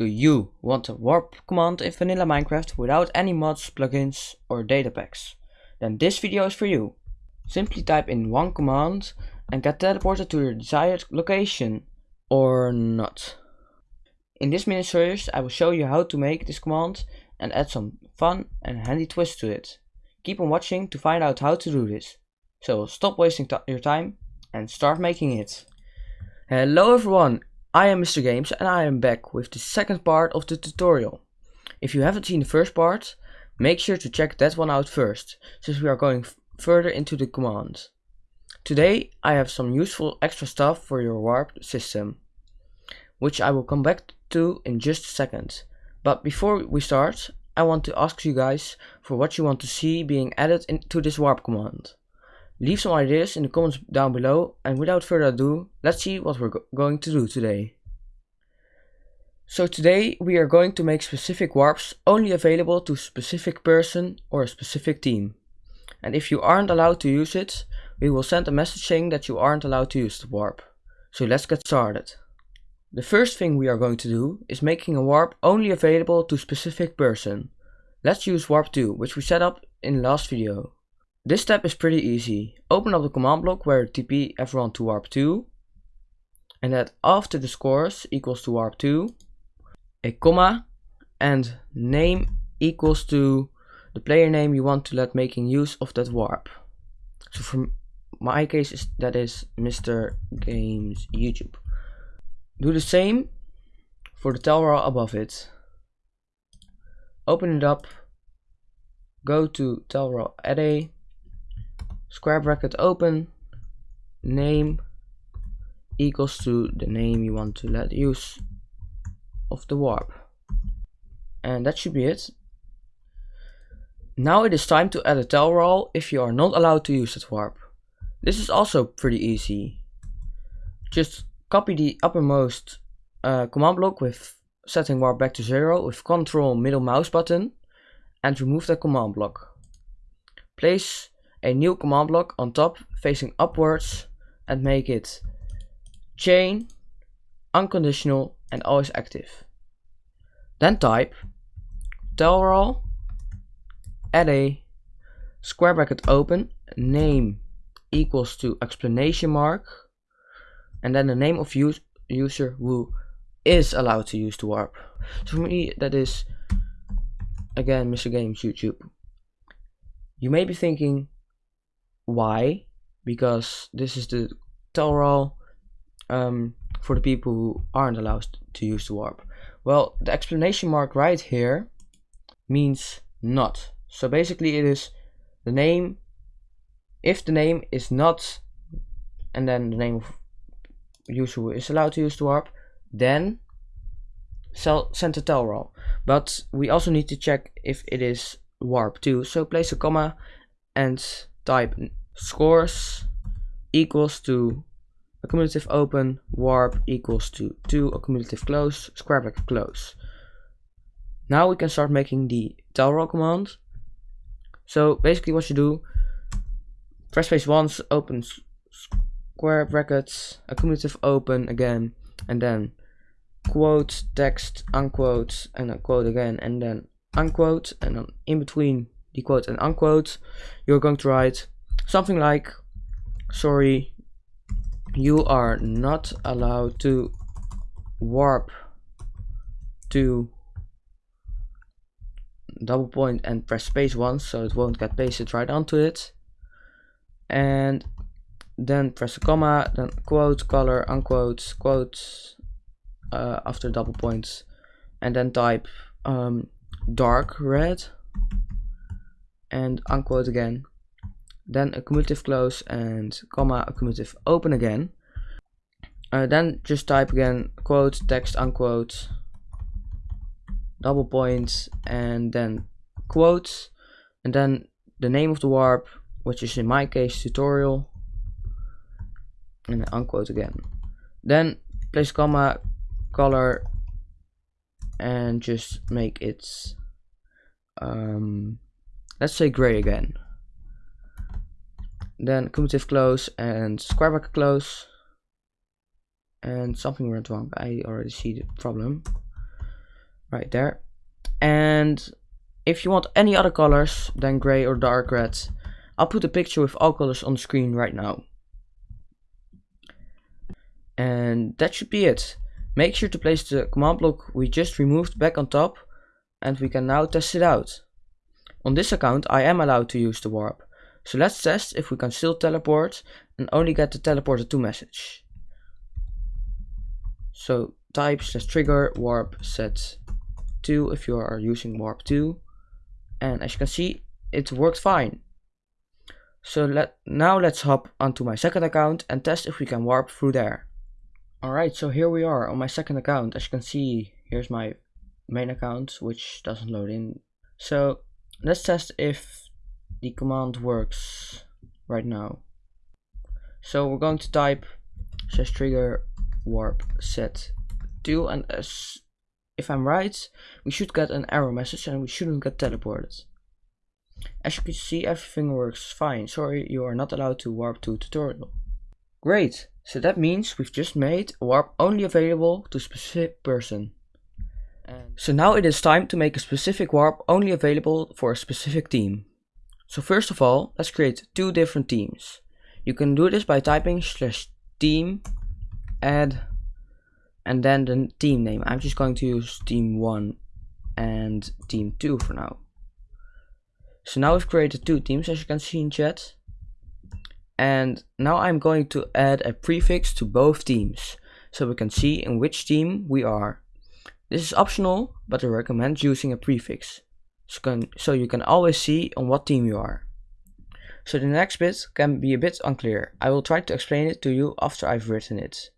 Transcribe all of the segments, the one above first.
Do you want a warp command in vanilla Minecraft without any mods, plugins or data packs? Then this video is for you. Simply type in one command and get teleported to your desired location or not. In this mini series I will show you how to make this command and add some fun and handy twist to it. Keep on watching to find out how to do this. So stop wasting your time and start making it. Hello everyone, I am Mr. Games and I am back with the second part of the tutorial. If you haven't seen the first part, make sure to check that one out first, since we are going further into the commands. Today I have some useful extra stuff for your warp system, which I will come back to in just a second. But before we start, I want to ask you guys for what you want to see being added into this warp command. Leave some ideas in the comments down below and without further ado, let's see what we're go going to do today. So today we are going to make specific warps only available to specific person or a specific team. And if you aren't allowed to use it, we will send a message saying that you aren't allowed to use the warp. So let's get started. The first thing we are going to do is making a warp only available to specific person. Let's use warp 2, which we set up in the last video. This step is pretty easy. Open up the command block where TP everyone to warp 2 and add after the scores equals to warp 2 a comma and name equals to the player name you want to let making use of that warp. So for my case is that is Mr. Games YouTube. Do the same for the Tellraw above it. Open it up, go to Tellraw array square bracket open. Name equals to the name you want to let use of the warp. And that should be it. Now it is time to add a Tellraw if you are not allowed to use that warp. This is also pretty easy. Just copy the uppermost uh, command block with setting warp back to zero with control middle mouse button and remove the command block. Place a new command block on top facing upwards and make it chain, unconditional and always active. Then type tellraw a square bracket open name equals to explanation mark and then the name of use, user who is allowed to use the warp. So for me that is again Mr. Games YouTube. You may be thinking why? Because this is the Tellraw um, for the people who aren't allowed to use the warp well the explanation mark right here means not. So basically it is the name if the name is not and then the name of user who is allowed to use the warp then send a Tellraw but we also need to check if it is warp too. So place a comma and type scores equals to accumulative open warp equals to 2 accumulative close square bracket close. Now we can start making the Tellraw command. So basically what you do press space once open square brackets accumulative open again and then quote text unquote and a quote again and then unquote and then in between the quote and unquote you're going to write something like sorry you are not allowed to warp to double point and press space once so it won't get pasted right onto it. And then press a comma then quote color unquote quote uh, after double points. And then type um, dark red and unquote again then a cumulative close and comma a cumulative open again. Uh, then just type again quote text unquote double points and then quotes and then the name of the warp which is in my case tutorial and unquote again. Then place comma color and just make it um, let's say gray again then cumulative close and square bracket close and something went wrong. I already see the problem right there. And if you want any other colors than gray or dark red I'll put a picture with all colors on the screen right now. And that should be it. Make sure to place the command block we just removed back on top and we can now test it out. On this account I am allowed to use the warp so let's test if we can still teleport and only get the teleporter to message so type slash trigger warp set 2 if you are using warp 2 and as you can see it worked fine. So let now let's hop onto my second account and test if we can warp through there. Alright so here we are on my second account. As you can see here's my main account which doesn't load in. So let's test if the command works right now. So we're going to type slash trigger warp set. 2 and as if I'm right we should get an error message and we shouldn't get teleported. As you can see everything works fine. Sorry you are not allowed to warp to tutorial. Great. So that means we've just made a warp only available to a specific person. And so now it is time to make a specific warp only available for a specific team so first of all let's create two different teams you can do this by typing slash team add and then the team name. I'm just going to use team 1 and team 2 for now. So now we've created two teams as you can see in chat. And now I'm going to add a prefix to both teams so we can see in which team we are. This is optional, but I recommend using a prefix so you can always see on what team you are. So the next bit can be a bit unclear. I will try to explain it to you after I've written it.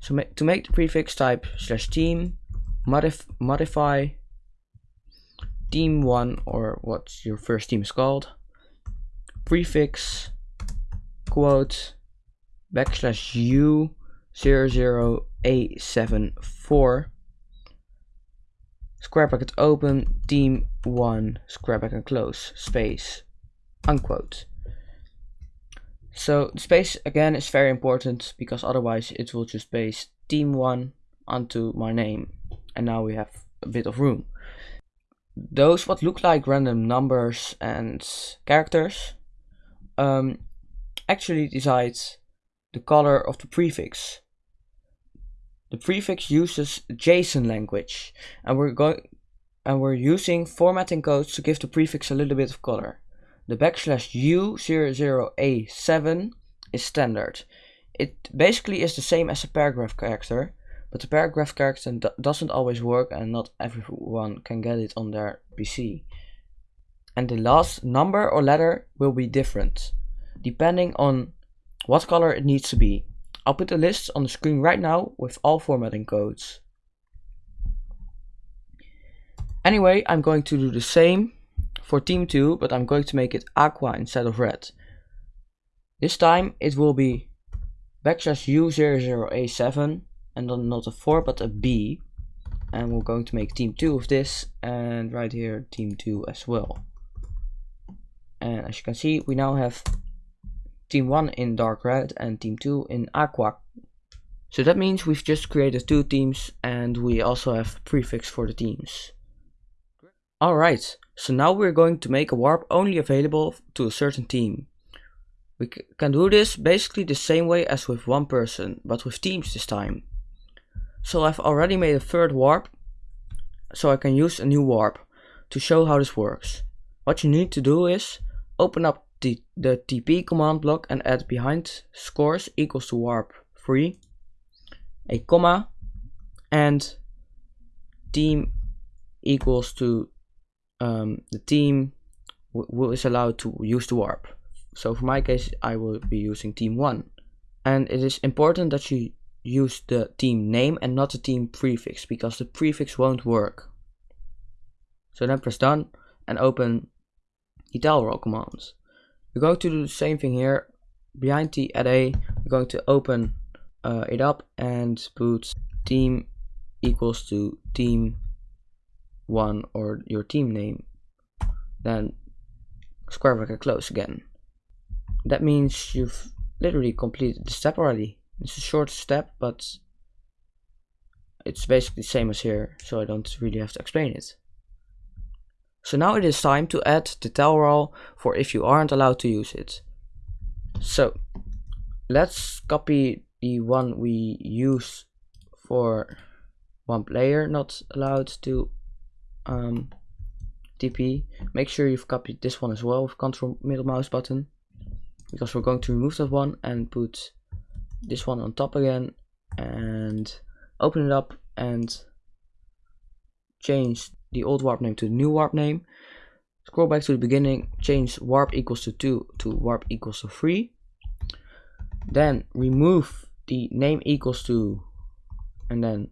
So ma to make the prefix type slash team modif modify team1 or what your first team is called prefix quote backslash u 00a74 square bracket open team 1 square bracket close space unquote so the space again is very important because otherwise it will just base team1 onto my name and now we have a bit of room. Those what look like random numbers and characters um, actually decide the color of the prefix. The prefix uses JSON language and we're going and we're using formatting codes to give the prefix a little bit of color. The backslash U00A7 is standard. It basically is the same as a paragraph character, but the paragraph character doesn't always work and not everyone can get it on their PC. And the last number or letter will be different, depending on what color it needs to be. I'll put the list on the screen right now with all formatting codes. Anyway, I'm going to do the same for team 2, but I'm going to make it aqua instead of red. This time it will be backslash u00a7 and then not a 4 but a b. And we're going to make team 2 of this and right here team 2 as well. And as you can see we now have team 1 in dark red and team 2 in aqua. So that means we've just created two teams and we also have prefix for the teams. Alright, so now we're going to make a warp only available to a certain team. We can do this basically the same way as with one person, but with teams this time. So I've already made a third warp, so I can use a new warp to show how this works. What you need to do is open up the, TP command block and add behind scores equals to warp 3, a comma, and team equals to um, the team is allowed to use the warp. So for my case, I will be using team 1. And it is important that you use the team name and not the team prefix, because the prefix won't work. So then press done and open the roll commands. We're going to do the same thing here. Behind the array, we're going to open uh, it up and put team equals to team one or your team name, then square bracket close again. That means you've literally completed the step already. It's a short step, but it's basically the same as here, so I don't really have to explain it. So now it is time to add the tellraw for if you aren't allowed to use it. So let's copy the one we use for one player not allowed to um, TP. Make sure you've copied this one as well with control middle mouse button because we're going to remove that one and put this one on top again and open it up and change the old warp name to the new warp name. Scroll back to the beginning, change warp equals to 2 to warp equals to 3. Then remove the name equals to and then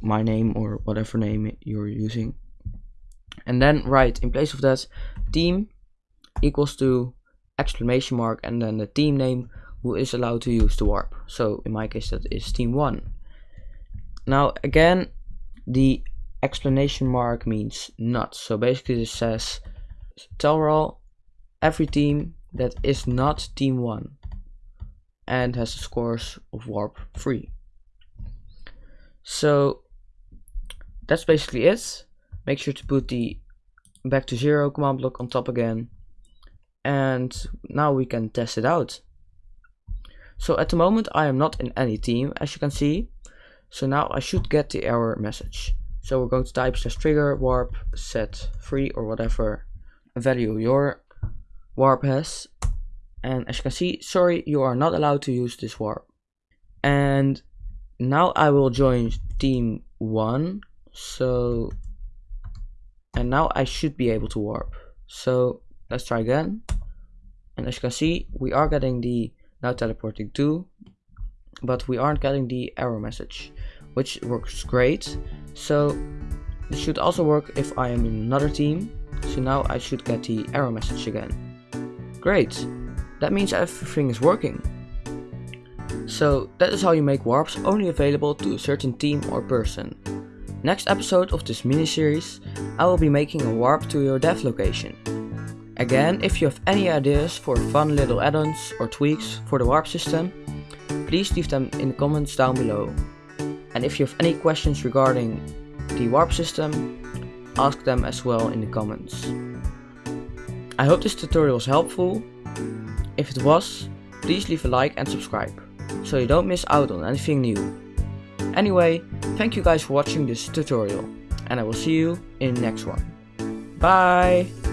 my name or whatever name you're using. And then write in place of that team equals to exclamation mark and then the team name who is allowed to use the warp. So in my case that is team 1. Now again the explanation mark means not. So basically this says tellraw every team that is not team 1 and has the scores of warp 3. So that's basically it. Make sure to put the back to zero command block on top again. And now we can test it out. So at the moment I am not in any team as you can see. So now I should get the error message. So we're going to type slash trigger warp set free or whatever value your warp has. And as you can see, sorry, you are not allowed to use this warp. And now I will join team one. So, and now I should be able to warp. So let's try again. And as you can see, we are getting the now teleporting to, but we aren't getting the error message which works great. So this should also work if I am in another team. So now I should get the error message again. Great, that means everything is working. So that is how you make warps only available to a certain team or person. Next episode of this mini-series, I will be making a warp to your dev location. Again, if you have any ideas for fun little add-ons or tweaks for the warp system, please leave them in the comments down below. And if you have any questions regarding the warp system, ask them as well in the comments. I hope this tutorial was helpful. If it was, please leave a like and subscribe, so you don't miss out on anything new. Anyway, thank you guys for watching this tutorial, and I will see you in the next one. Bye!